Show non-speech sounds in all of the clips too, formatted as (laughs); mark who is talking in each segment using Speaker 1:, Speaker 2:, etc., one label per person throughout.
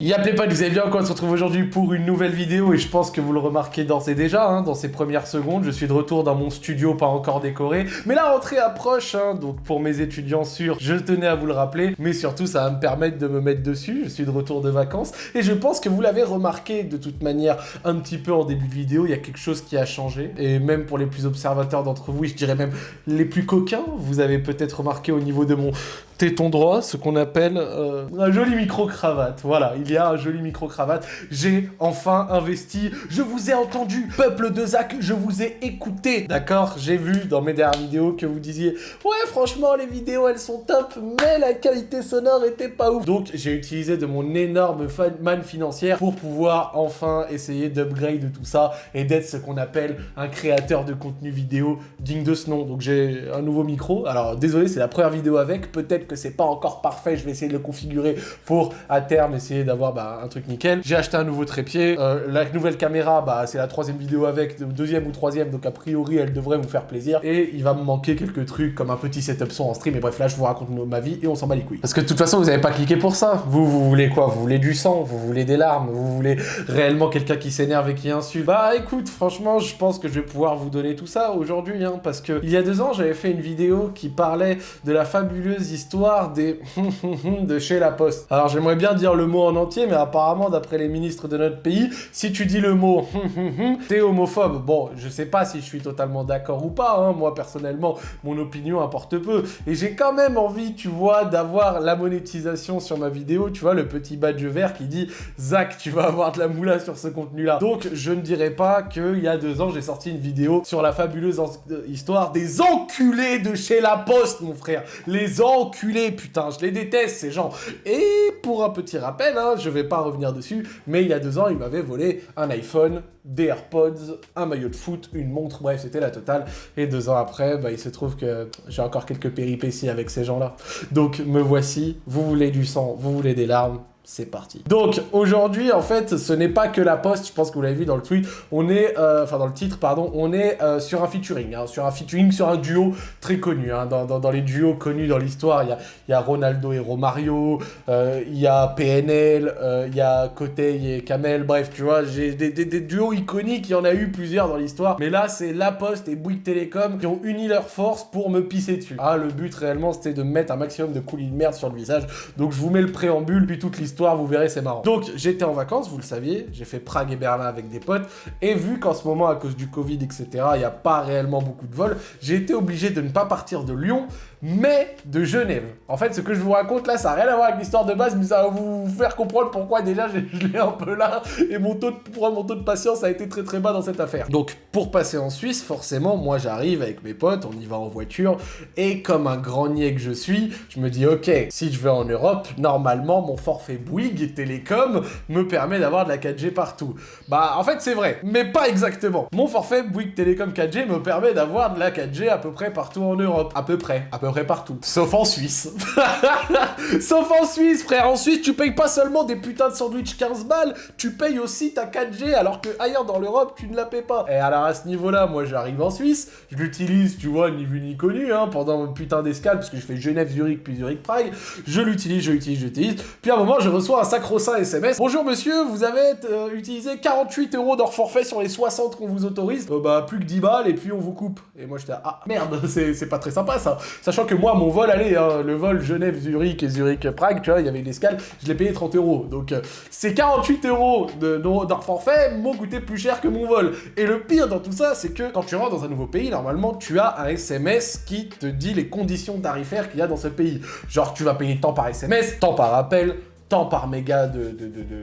Speaker 1: Y'a pas, vous allez bien quoi On se retrouve aujourd'hui pour une nouvelle vidéo et je pense que vous le remarquez d'ores et déjà, hein, dans ces premières secondes, je suis de retour dans mon studio pas encore décoré, mais la rentrée approche, hein, donc pour mes étudiants sûrs, je tenais à vous le rappeler, mais surtout ça va me permettre de me mettre dessus, je suis de retour de vacances, et je pense que vous l'avez remarqué de toute manière un petit peu en début de vidéo, il y a quelque chose qui a changé, et même pour les plus observateurs d'entre vous, je dirais même les plus coquins, vous avez peut-être remarqué au niveau de mon téton droit, ce qu'on appelle euh, un joli micro-cravate. Voilà, il y a un joli micro-cravate. J'ai enfin investi. Je vous ai entendu, peuple de Zach, je vous ai écouté. D'accord J'ai vu dans mes dernières vidéos que vous disiez « Ouais, franchement, les vidéos, elles sont top, mais la qualité sonore était pas ouf. » Donc, j'ai utilisé de mon énorme manne financière pour pouvoir enfin essayer d'upgrade tout ça et d'être ce qu'on appelle un créateur de contenu vidéo digne de ce nom. Donc, j'ai un nouveau micro. Alors, désolé, c'est la première vidéo avec. Peut-être que c'est pas encore parfait, je vais essayer de le configurer pour à terme essayer d'avoir bah, un truc nickel. J'ai acheté un nouveau trépied, euh, la nouvelle caméra, bah, c'est la troisième vidéo avec, deuxième ou troisième, donc a priori elle devrait vous faire plaisir. Et il va me manquer quelques trucs comme un petit setup son en stream, et bref là je vous raconte ma vie et on s'en bat les couilles. Parce que de toute façon vous avez pas cliqué pour ça, vous, vous voulez quoi? Vous voulez du sang, vous voulez des larmes, vous voulez réellement quelqu'un qui s'énerve et qui insulte? Bah écoute, franchement je pense que je vais pouvoir vous donner tout ça aujourd'hui, hein, parce que il y a deux ans j'avais fait une vidéo qui parlait de la fabuleuse histoire des (laughs) de chez La Poste. Alors j'aimerais bien dire le mot en entier, mais apparemment, d'après les ministres de notre pays, si tu dis le mot (laughs) t'es homophobe. Bon, je sais pas si je suis totalement d'accord ou pas, hein. moi personnellement, mon opinion importe peu. Et j'ai quand même envie, tu vois, d'avoir la monétisation sur ma vidéo, tu vois, le petit badge vert qui dit « Zach, tu vas avoir de la moula sur ce contenu-là ». Donc, je ne dirais pas qu'il y a deux ans, j'ai sorti une vidéo sur la fabuleuse histoire des enculés de chez La Poste, mon frère. Les enculés putain, je les déteste ces gens. Et pour un petit rappel, hein, je vais pas revenir dessus, mais il y a deux ans, il m'avait volé un iPhone, des AirPods, un maillot de foot, une montre, bref, c'était la totale. Et deux ans après, bah, il se trouve que j'ai encore quelques péripéties avec ces gens-là. Donc me voici, vous voulez du sang, vous voulez des larmes, c'est parti. Donc aujourd'hui en fait ce n'est pas que la poste, je pense que vous l'avez vu dans le tweet, on est, euh, enfin dans le titre pardon, on est euh, sur un featuring, hein, sur un featuring, sur un duo très connu, hein, dans, les duos connus dans l'histoire, il y a, Ronaldo et Romario, euh, il y a PNL, il y a Kotei et Kamel, bref tu vois, j'ai des, duos iconiques, il y en a eu plusieurs dans l'histoire, mais là c'est La Poste et Bouygues Télécom qui ont uni leurs forces pour me pisser dessus. Ah le but réellement c'était de mettre un maximum de coulis de merde sur le visage, donc je vous mets le préambule puis toute l'histoire vous verrez, c'est marrant. Donc, j'étais en vacances, vous le saviez, j'ai fait Prague et Berlin avec des potes, et vu qu'en ce moment, à cause du Covid, etc., il n'y a pas réellement beaucoup de vols, j'ai été obligé de ne pas partir de Lyon, mais de Genève. En fait, ce que je vous raconte là, ça n'a rien à voir avec l'histoire de base, mais ça va vous faire comprendre pourquoi déjà (laughs) je l'ai un peu là, et mon taux, de, mon taux de patience a été très très bas dans cette affaire. Donc, pour passer en Suisse, forcément, moi j'arrive avec mes potes, on y va en voiture, et comme un grand niais que je suis, je me dis, ok, si je vais en Europe, normalement, mon forfait Bouygues Télécom me permet d'avoir de la 4G partout. Bah, en fait, c'est vrai, mais pas exactement. Mon forfait Bouygues Télécom 4G me permet d'avoir de la 4G à peu près partout en Europe. À peu près, partout. Sauf en Suisse. (laughs) Sauf en Suisse, frère. En Suisse, tu payes pas seulement des putains de sandwich 15 balles, tu payes aussi ta 4G, alors que ailleurs dans l'Europe, tu ne la payes pas. Et alors à ce niveau-là, moi j'arrive en Suisse, je l'utilise, tu vois, ni vu ni connu, hein, pendant mon putain d'escale, parce que je fais Genève-Zurich puis Zurich-Prague. Je l'utilise, je l'utilise, je l'utilise. Puis à un moment, je reçois un sacro-saint SMS. Bonjour monsieur, vous avez euh, utilisé 48 euros d'or forfait sur les 60 qu'on vous autorise? Euh, bah, plus que 10 balles et puis on vous coupe. Et moi j'étais, ah merde, (laughs) c'est pas très sympa ça. Sachant que moi, mon vol, allez, hein, le vol Genève-Zurich et Zurich-Prague, tu vois, il y avait une escale, je l'ai payé 30 euros. Donc, euh, ces 48 euros d'un forfait m'ont coûté plus cher que mon vol. Et le pire dans tout ça, c'est que quand tu rentres dans un nouveau pays, normalement, tu as un SMS qui te dit les conditions tarifaires qu'il y a dans ce pays. Genre, tu vas payer tant par SMS, tant par appel, tant par méga de,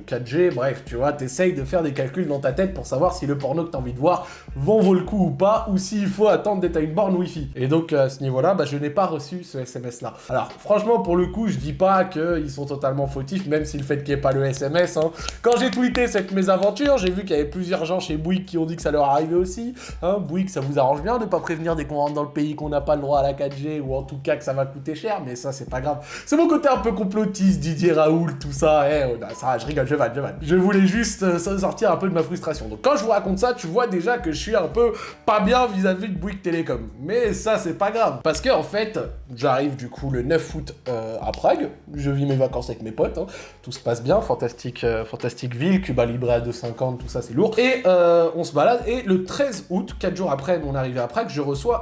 Speaker 1: 4G, bref, tu vois, t'essayes de faire des calculs dans ta tête pour savoir si le porno que t'as envie de voir vaut le coup ou pas, ou s'il faut attendre d'être à une borne Wi-Fi. Et donc, à ce niveau-là, bah, je n'ai pas reçu ce SMS-là. Alors, franchement, pour le coup, je dis pas qu'ils sont totalement fautifs, même si le fait qu'il n'y ait pas le SMS, hein. Quand j'ai tweeté cette mésaventure, j'ai vu qu'il y avait plusieurs gens chez Bouygues qui ont dit que ça leur arrivait aussi. Hein, Bouygues, ça vous arrange bien de pas prévenir dès qu'on rentre dans le pays qu'on n'a pas le droit à la 4G, ou en tout cas que ça va coûter cher, mais ça, c'est pas grave. C'est mon côté un peu complotiste, Didier Raoult, tout ça, eh, oh, ça, je rigole, je vanne, je vanne. Je voulais juste euh, sortir un peu de ma frustration. Donc quand je vous raconte ça, tu vois déjà que je suis un peu pas bien vis-à-vis de Bouygues Télécom. Mais ça, c'est pas grave. Parce que en fait, j'arrive du coup le 9 août euh, à Prague, je vis mes vacances avec mes potes, hein. tout se passe bien, fantastique, euh, fantastique ville, Cuba Libre à 2,50, tout ça c'est lourd. Et on se balade, et le 13 août, 4 jours après mon arrivée à Prague, je reçois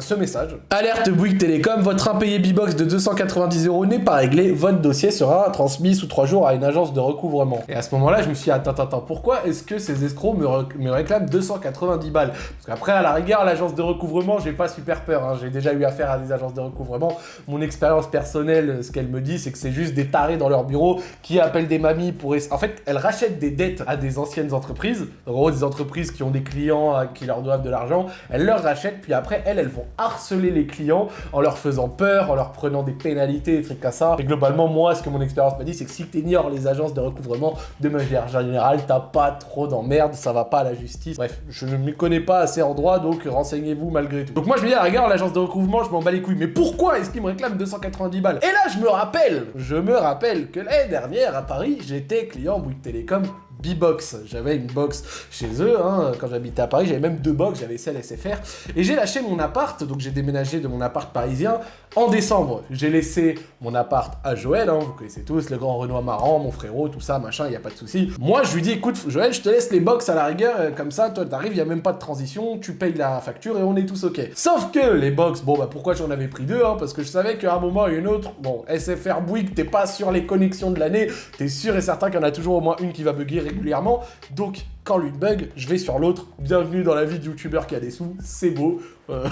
Speaker 1: ce message. Alerte Bouygues Télécom, votre impayé B-Box de 290 euros n'est pas réglé, votre dossier sera transmis sous 3 jours à une agence de recouvrement. Et à ce moment-là, je me suis dit, attends, attends, pourquoi est-ce que ces escrocs me, réclament 290 balles? Parce qu'après, à la rigueur, l'agence de recouvrement, j'ai pas super peur. Hein. J'ai déjà eu affaire à des agences de recouvrement. Mon expérience personnelle, ce qu'elle me dit, c'est que c'est juste des tarés dans leur bureau qui appellent des mamies pour... En fait, elles rachètent des dettes à des anciennes entreprises. En gros, des entreprises qui ont des clients qui leur doivent de l'argent. Elles leur rachètent, puis après, elles, elles vont harceler les clients en leur faisant peur, en leur prenant des pénalités, des trucs comme ça. Et globalement, moi, ce que mon expérience m'a dit, c'est que si tu ignores les agences de recouvrement, de manière générale, t'as pas trop d'emmerde, ça va pas à la justice. Bref, je ne m'y connais pas assez en droit, donc renseignez-vous malgré tout. Donc moi, je me dis, rigueur, l'agence de recouvrement, je m'en bats les couilles. Mais pourquoi est-ce qu'ils me réclament 290 balles? Et là, je me rappelle, je me rappelle que l'année dernière, à Paris, j'étais client Bouygues Télécom B-Box. J'avais une box chez eux, hein, quand j'habitais à Paris, j'avais même deux box, j'avais celle SFR. Et j'ai lâché mon appart, donc j'ai déménagé de mon appart parisien en décembre. J'ai laissé mon appart à Joël, hein, vous connaissez tous, le grand Renoir Marrant, mon frérot, tout ça, machin, il y a pas de souci. Moi, je lui dis, écoute, Joël, je te laisse les box à la rigueur, euh, comme ça, toi, t'arrives, il y a même pas de transition, tu payes la facture et on est tous ok. Sauf que les box, bon, bah pourquoi j'en avais pris deux, hein, parce que je savais qu'à un moment et une autre, bon, SFR Bouygues, t'es pas sur les connexions de l'année, t'es sûr et certain qu'il y en a toujours au moins une qui va bugger Donc, quand l'une bug, je vais sur l'autre. Bienvenue dans la vie de youtubeur qui a des sous, c'est beau. Euh,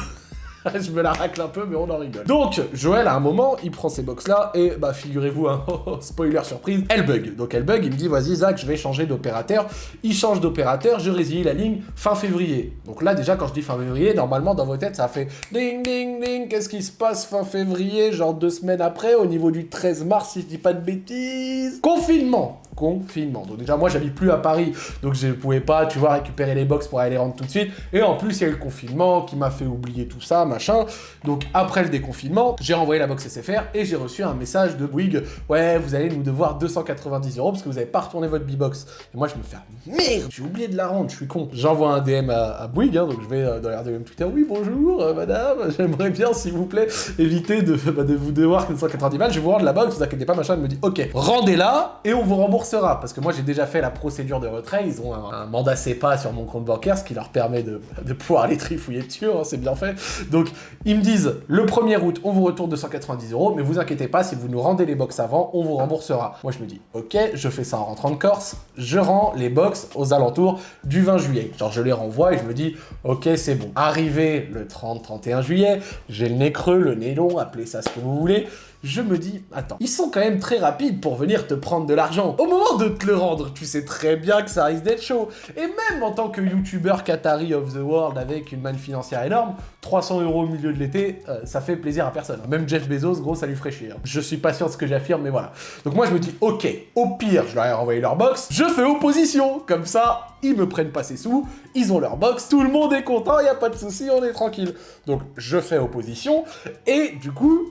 Speaker 1: (laughs) je me la racle un peu, mais on en rigole. Donc, Joël, à un moment, il prend ces box-là, et bah, figurez-vous, un (laughs) spoiler surprise, elle bug. Donc, elle bug, il me dit, vas-y, Zach, je vais changer d'opérateur. Il change d'opérateur, je résilie la ligne fin février. Donc là, déjà, quand je dis fin février, normalement, dans vos têtes, ça fait ding, ding, ding, qu'est-ce qui se passe fin février, genre deux semaines après, au niveau du 13 mars, si je dis pas de bêtises. Confinement confinement. Donc déjà, moi, j'habite plus à Paris, donc je ne pouvais pas, tu vois, récupérer les box pour aller les rendre tout de suite. Et en plus, il y a eu le confinement qui m'a fait oublier tout ça, machin. Donc après le déconfinement, j'ai renvoyé la box SFR et j'ai reçu un message de Bouygues. Ouais, vous allez nous devoir 290 euros parce que vous n'avez pas retourné votre B-Box. Et moi, je me fais, merde, j'ai oublié de la rendre, je suis con. J'envoie un DM à, Bouygues, hein, donc je vais euh, dans leur DM Twitter. Oui, bonjour, euh, madame, (laughs) j'aimerais bien, s'il vous plaît, éviter de, (laughs) bah, de vous devoir 290 balles. Je vais vous rendre la box, vous inquiétez pas, machin. Elle me dit, ok, rendez-la et on vous rembourse parce que moi j'ai déjà fait la procédure de retrait, ils ont un, mandat CEPA sur mon compte bancaire, ce qui leur permet de, pouvoir aller trifouiller dessus, hein, c'est bien fait. Donc ils me disent, le 1er août, on vous retourne 290 euros, mais vous inquiétez pas, si vous nous rendez les box avant, on vous remboursera. Moi je me dis, ok, je fais ça en rentrant de Corse, je rends les box aux alentours du 20 juillet. Genre je les renvoie et je me dis, ok c'est bon. Arrivé le 30-31 juillet, j'ai le nez creux, le nez long, appelez ça ce que vous voulez, je me dis, attends, ils sont quand même très rapides pour venir te prendre de l'argent. Au moment de te le rendre, tu sais très bien que ça risque d'être chaud. Et même en tant que youtubeur Qatari of the World avec une manne financière énorme, 300 euros au milieu de l'été, euh, ça fait plaisir à personne. Même Jeff Bezos, gros, ça lui ferait chier. Hein. Je suis pas sûr de ce que j'affirme, mais voilà. Donc moi, je me dis, ok, au pire, je leur ai renvoyé leur box, je fais opposition. Comme ça, ils me prennent pas ses sous, ils ont leur box, tout le monde est content, il a pas de souci, on est tranquille. Donc je fais opposition, et du coup,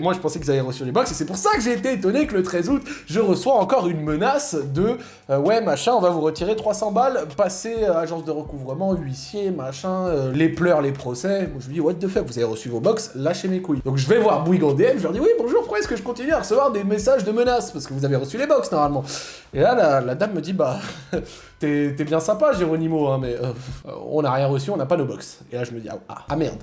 Speaker 1: moi je pensais qu'ils avaient reçu les box, et c'est pour ça que j'ai été étonné que le 13 août, je reçois encore une menace de euh, ouais machin, on va vous retirer 300 balles, passer à agence de recouvrement, huissier, machin, euh, les pleurs, les procès. Je me dis what the fuck, vous avez reçu vos box, lâchez mes couilles. Donc je vais voir Bouygues en DM, je leur dis oui bonjour, pourquoi est-ce que je continue à recevoir des messages de menaces? Parce que vous avez reçu les box normalement. Et là la, dame me dit bah (laughs) t'es bien sympa Géronimo, hein, mais euh, on n'a rien reçu, on n'a pas nos box. Et là je me dis ah, ah merde.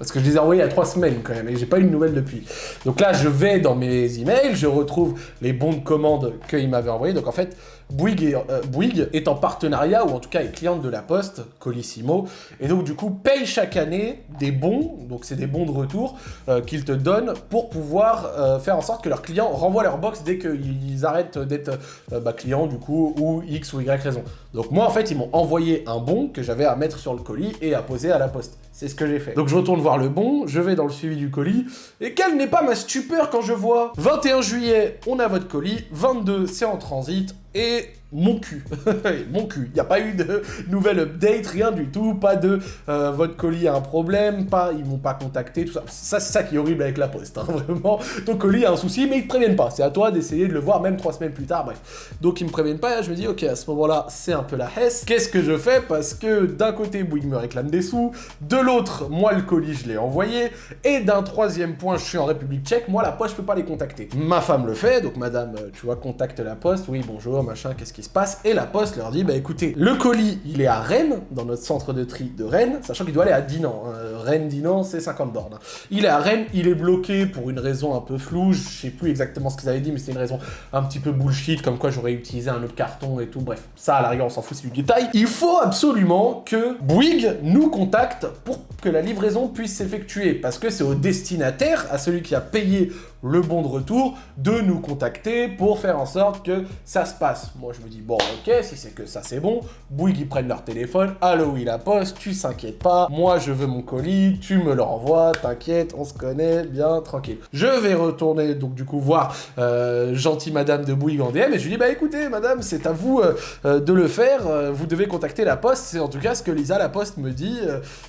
Speaker 1: Parce que je les ai envoyés il y a trois semaines quand même, et j'ai pas eu de nouvelles depuis. Donc là, je vais dans mes emails, je retrouve les bons de commande qu'ils m'avaient envoyés. Donc en fait, Bouygues est, euh, en partenariat, ou en tout cas est cliente de la Poste, Colissimo, et donc du coup paye chaque année des bons, donc c'est des bons de retour, euh, qu'ils te donnent pour pouvoir euh, faire en sorte que leurs clients renvoient leur box dès qu'ils arrêtent d'être bah, clients du coup, ou X ou Y raison. Donc moi en fait, ils m'ont envoyé un bon que j'avais à mettre sur le colis et à poser à la Poste. C'est ce que j'ai fait. Donc je retourne voir le bon, je vais dans le suivi du colis, et quelle n'est pas ma stupeur quand je vois 21 juillet, on a votre colis, 22, c'est en transit, et mon cul. (laughs) mon cul. Il n'y a pas eu de nouvelle update, rien du tout, pas de euh, votre colis a un problème, pas ils m'ont pas contacté, tout ça. Ça, c'est ça qui est horrible avec la poste, hein, (laughs) vraiment. Ton colis a un souci, mais ils te préviennent pas. C'est à toi d'essayer de le voir même trois semaines plus tard, bref. Donc ils me préviennent pas, et je me dis, ok, à ce moment-là, c'est un peu la hesse. Qu'est-ce que je fais? Parce que d'un côté, Bouygues me réclame des sous, de l'autre, moi, le colis, je l'ai envoyé, et d'un troisième point, je suis en République tchèque, moi, la poste, je peux pas les contacter. Ma femme le fait, donc madame, euh, tu vois, contacte la poste, oui, bonjour, machin, qu'est-ce qui se passe Et la poste leur dit, bah écoutez, le colis, il est à Rennes, dans notre centre de tri de Rennes, sachant qu'il doit aller à Dinan. Hein. Rennes, Dinan, c'est 50 bornes. Il est à Rennes, il est bloqué pour une raison un peu floue, je sais plus exactement ce qu'ils avaient dit, mais c'est une raison un petit peu bullshit, comme quoi j'aurais utilisé un autre carton et tout, bref, ça à la rigueur on s'en fout, c'est du détail. Il faut absolument que Bouygues nous contacte pour que la livraison puisse s'effectuer, parce que c'est au destinataire, à celui qui a payé le bon de retour, de nous contacter pour faire en sorte que ça se passe. Moi, je me dis, bon, ok, si c'est que ça, c'est bon. Bouygues, ils prennent leur téléphone. Allô, oui, la poste, tu s'inquiètes pas. Moi, je veux mon colis, tu me le renvoies, t'inquiète, on se connaît, bien, tranquille. Je vais retourner, donc, du coup, voir euh, gentille madame de Bouygues en DM et je lui dis, bah écoutez, madame, c'est à vous euh, euh, de le faire. vous devez contacter la poste. C'est en tout cas ce que Lisa, la poste, me dit.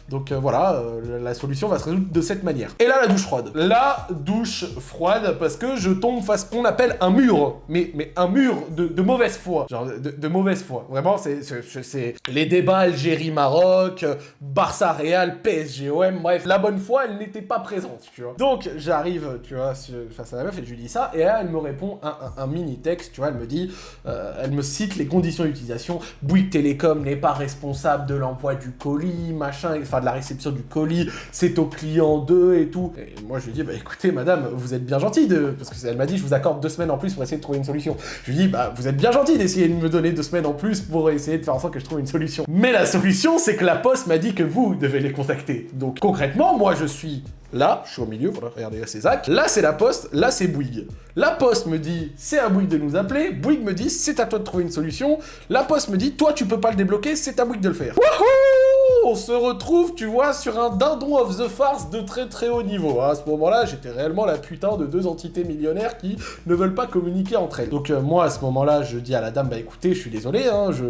Speaker 1: donc, voilà, la solution va se résoudre de cette manière. Et là, la douche froide. La douche froide parce que je tombe face qu'on appelle un mur, mais, mais un mur de, mauvaise foi, genre de, mauvaise foi. Vraiment, c'est les débats Algérie-Maroc, Barça-Real, Bref, la bonne foi, elle n'était pas présente, tu vois. Donc, j'arrive, tu vois, face à la meuf et je lui dis ça, et là, elle me répond un, mini texte, tu vois, elle me dit, euh, elle me cite les conditions d'utilisation, Bouygues Télécom n'est pas responsable de l'envoi du colis, machin, enfin de la réception du colis, c'est au client 2 et tout. Et moi, je lui dis, bah écoutez, madame, vous êtes bien bien gentil de... Parce qu'elle m'a dit, je vous accorde deux semaines en plus pour essayer de trouver une solution. Je lui dis, bah, vous êtes bien gentil d'essayer de me donner deux semaines en plus pour essayer de faire en sorte que je trouve une solution. Mais la solution, c'est que la poste m'a dit que vous devez les contacter. Donc, concrètement, moi, je suis Là, je suis au milieu, regardez, c'est Zach. Là, c'est la poste, là, c'est Bouygues. La poste me dit, c'est à Bouygues de nous appeler. Bouygues me dit, c'est à toi de trouver une solution. La poste me dit, toi, tu peux pas le débloquer, c'est à Bouygues de le faire. Wouhou On se retrouve, tu vois, sur un dindon of the farce de très très haut niveau. À ce moment-là, j'étais réellement la putain de deux entités millionnaires qui ne veulent pas communiquer entre elles. Donc euh, moi, à ce moment-là, je dis à la dame, bah écoutez, je suis désolé, hein, je,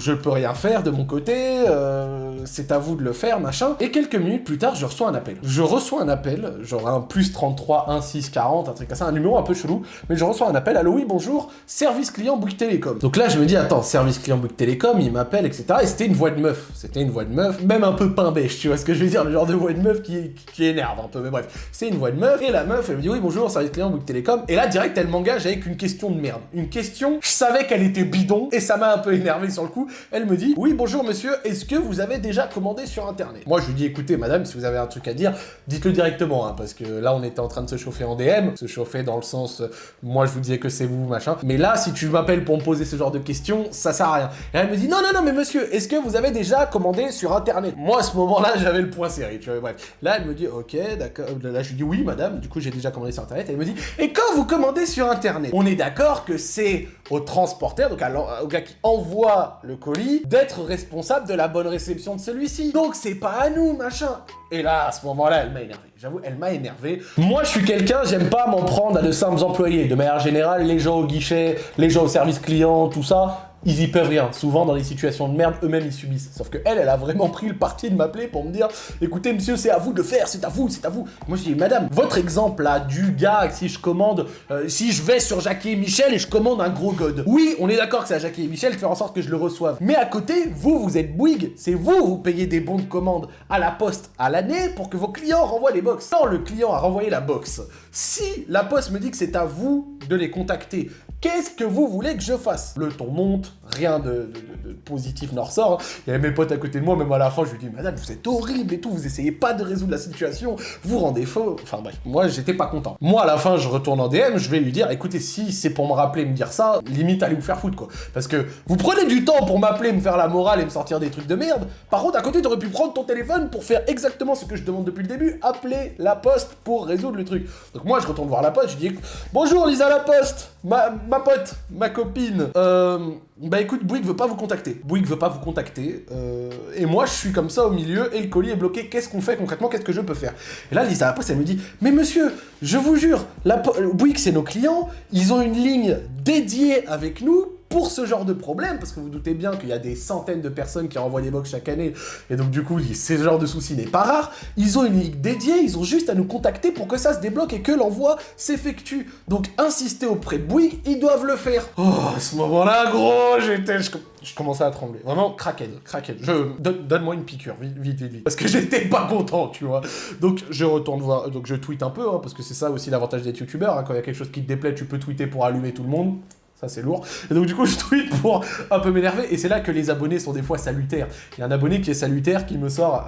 Speaker 1: je peux rien faire de mon côté, euh, c'est à vous de le faire, machin. Et quelques minutes plus tard, je reçois un appel. Je reçois un appel, genre un plus 33 1640, un truc comme ça, un numéro un peu chelou, mais je reçois un appel, allô oui, bonjour, service client Bouygues Télécom. Donc là, je me dis, attends, service client Bouygues Télécom, il m'appelle, etc. Et c'était une voix de meuf, c'était une voix de meuf, même un peu pain bêche, tu vois ce que je veux dire, le genre de voix de meuf qui, qui énerve un peu, mais bref, c'est une voix de meuf, et la meuf, elle me dit, oui, bonjour, service client Bouygues Télécom, et là, direct, elle m'engage avec une question de merde. Une question, je savais qu'elle était bidon, et ça m'a un peu énervé sur le coup, elle me dit, oui, bonjour monsieur, est-ce que vous avez déjà commandé sur internet? Moi, je lui dis, écoutez, madame, si vous avez un truc à dire, dites-le directement, hein, parce que là, on était en train de se chauffer en DM, se chauffer dans le sens, moi, je vous disais que c'est vous, machin. Mais là, si tu m'appelles pour me poser ce genre de questions, ça sert à rien. Et elle me dit, non, non, non, mais monsieur, est-ce que vous avez déjà commandé sur internet Moi, à ce moment-là, (laughs) j'avais le point serré, tu vois, bref. Là, elle me dit, ok, d'accord. Là, je lui dis, oui, madame, du coup, j'ai déjà commandé sur internet. Elle me dit, et quand vous commandez sur internet, on est d'accord que c'est au transporteur, donc au gars qui envoie le colis, d'être responsable de la bonne réception de celui-ci. Donc c'est pas à nous, machin. Et là, à ce moment-là, elle m'a énervé. J'avoue, elle m'a énervé. Moi, je suis quelqu'un, j'aime pas m'en prendre à de simples employés. De manière générale, les gens au guichet, les gens au service client, tout ça, ils y peuvent rien. Souvent, dans des situations de merde, eux-mêmes, ils subissent. Sauf que elle, elle a vraiment pris le parti de m'appeler pour me dire « Écoutez, monsieur, c'est à vous de le faire, c'est à vous, c'est à vous. » Moi, je dis « Madame, votre exemple, là, du gars, si je commande, euh, si je vais sur Jackie et Michel et je commande un gros god. Oui, on est d'accord que c'est à Jackie et Michel de faire en sorte que je le reçoive. Mais à côté, vous, vous êtes Bouygues. C'est vous, vous payez des bons de commande à la poste à l'année pour que vos clients renvoient les box. Quand le client a renvoyé la box, si la poste me dit que c'est à vous de les contacter, Qu'est-ce que vous voulez que je fasse? Le ton monte, rien de, positif n'en ressort. Il y avait mes potes à côté de moi, même à la fin, je lui dis, madame, vous êtes horrible et tout, vous essayez pas de résoudre la situation, vous rendez faux. Enfin bref, moi, j'étais pas content. Moi, à la fin, je retourne en DM, je vais lui dire, écoutez, si c'est pour me rappeler, me dire ça, limite, allez vous faire foutre, quoi. Parce que vous prenez du temps pour m'appeler, me faire la morale et me sortir des trucs de merde. Par contre, à côté, t'aurais pu prendre ton téléphone pour faire exactement ce que je demande depuis le début, appeler la poste pour résoudre le truc. Donc moi, je retourne voir la poste, je dis, bonjour Lisa la poste, ma ma pote, ma copine, euh, bah écoute, Bouygues veut pas vous contacter. Bouygues veut pas vous contacter. euh, et moi, je suis comme ça au milieu et le colis est bloqué. Qu'est-ce qu'on fait concrètement Qu'est-ce que je peux faire? Et là, Lisa, après, elle me dit Mais monsieur, je vous jure, la Bouygues, c'est nos clients. Ils ont une ligne dédiée avec nous pour ce genre de problème, parce que vous doutez bien qu'il y a des centaines de personnes qui envoient des box chaque année, et donc du coup, ce genre de souci n'est pas rare. Ils ont une ligne dédiée, ils ont juste à nous contacter pour que ça se débloque et que l'envoi s'effectue. Donc, insister auprès de Bouygues, ils doivent le faire. Oh, à ce moment-là, gros, j'étais... Je, commençais à trembler. Vraiment, craquette, craquette. Je... donne- Donne-moi une piqûre, vite, vite, vite. Parce que j'étais pas content, tu vois. Donc, je retourne voir... Donc, je tweete un peu, hein, parce que c'est ça aussi l'avantage d'être youtubeur. hein. Quand il y a quelque chose qui te déplaît, tu peux tweeter pour allumer tout le monde. Ça, c'est lourd. Et donc, du coup, (laughs) je tweete pour un peu m'énerver. Et c'est là que les abonnés sont des fois salutaires. Il y a un abonné qui est salutaire qui me sort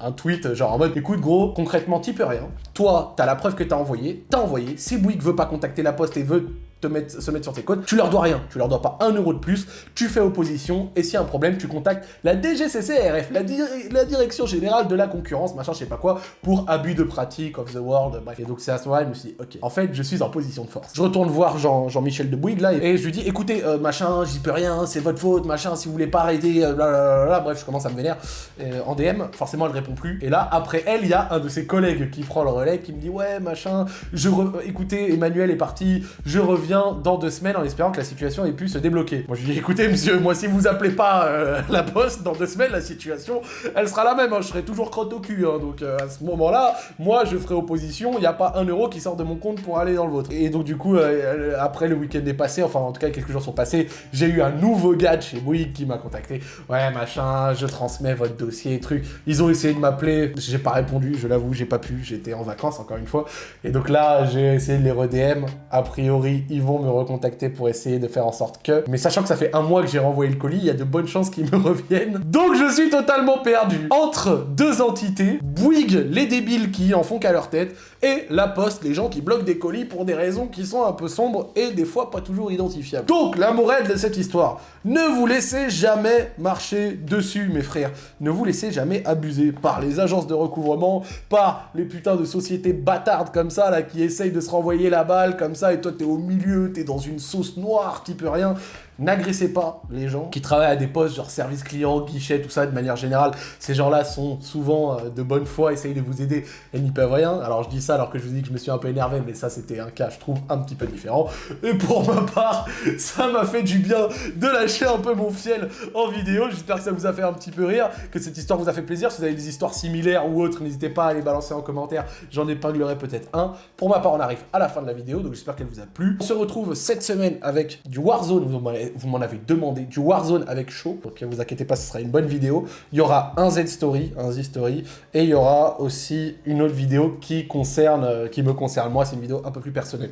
Speaker 1: un, tweet, genre en mode Écoute, gros, concrètement, t'y peux rien. Toi, t'as la preuve que t'as envoyé. T'as envoyé. Si Bouygues veut pas contacter la poste et veut te mettre, se mettre sur tes codes, tu leur dois rien. Tu leur dois pas un euro de plus. Tu fais opposition. Et s'il y a un problème, tu contactes la DGCCRF, la, dir- la Direction Générale de la Concurrence, machin, je sais pas quoi, pour abus de pratique of the world. Bref. Et donc, c'est à ce moment-là, je me suis dit Ok, en fait, je suis en position de force. Je retourne voir Jean- Jean-Michel de Bouygues, là, et je lui dis Écoutez, euh, machin, j'y peux rien, c'est votre faute, machin, si vous voulez pas arrêter, euh, blablabla. Bref, je commence à me vénère euh, en DM. Forcément, elle répond plus. Et là, après elle, il y a un de ses collègues qui prend le relais, qui me dit Ouais, machin, je écoutez, Emmanuel est parti, je reviens dans deux semaines en espérant que la situation ait pu se débloquer. Moi, je lui dis Écoutez, monsieur, moi, si vous appelez pas euh, la poste dans deux semaines, la situation, elle sera la même. hein, je serai toujours crotte au cul. hein. donc, euh, à ce moment-là, moi, je ferai opposition. Il n'y a pas un euro qui sort de mon compte pour aller dans le vôtre. Et donc, du coup, euh, après le week-end est passé, enfin, en tout cas, quelques jours sont passés, j'ai eu un nouveau gars de chez Bouygues qui m'a contacté. Ouais, machin, je transmets votre dossier, truc. Ils ont essayé de m'appeler, j'ai pas répondu, je l'avoue, j'ai pas pu, j'étais en vacances encore une fois. Et donc là, j'ai essayé de les redm. A priori, ils vont me recontacter pour essayer de faire en sorte que. Mais sachant que ça fait un mois que j'ai renvoyé le colis, il y a de bonnes chances qu'ils me (laughs) reviennent. Donc je suis totalement perdu. Entre deux entités, Bouygues, les débiles qui en font qu'à leur tête, et la poste, les gens qui bloquent des colis pour des raisons qui sont un peu sombres et des fois pas toujours identifiables. Donc la morale de cette histoire, ne vous laissez jamais marcher dessus, mes frères. Ne vous laissez jamais abuser par les agences de recouvrement, par les putains de sociétés bâtardes comme ça, là, qui essayent de se renvoyer la balle comme ça, et toi t'es au milieu, t'es dans une sauce noire, t'y peux rien. N'agressez pas les gens qui travaillent à des postes genre service client, guichet, tout ça de manière générale. Ces gens-là sont souvent euh, de bonne foi, essayent de vous aider et n'y peuvent rien. Alors je dis ça alors que je vous dis que je me suis un peu énervé, mais ça c'était un cas, je trouve, un petit peu différent. Et pour ma part, (laughs) ça m'a fait du bien de lâcher un peu mon fiel en vidéo. J'espère que ça vous a fait un petit peu rire, que cette histoire vous a fait plaisir. Si vous avez des histoires similaires ou autres, n'hésitez pas à les balancer en commentaire. J'en épinglerai peut-être un. Pour ma part, on arrive à la fin de la vidéo, donc j'espère qu'elle vous a plu. On se retrouve cette semaine avec du Warzone. Vous avez- vous m'en avez demandé du Warzone avec chaud. Donc vous inquiétez pas, ce sera une bonne vidéo. Il y aura un Z Story, un Z Story, et il y aura aussi une autre vidéo qui concerne, euh, qui me concerne moi. C'est une vidéo un peu plus personnelle.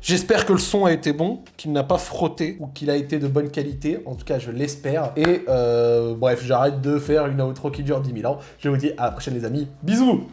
Speaker 1: J'espère que le son a été bon, qu'il n'a pas frotté ou qu'il a été de bonne qualité. En tout cas, je l'espère. Et euh, bref, j'arrête de faire une outro qui dure 10 000 ans. Je vous dis à la prochaine les amis. Bisous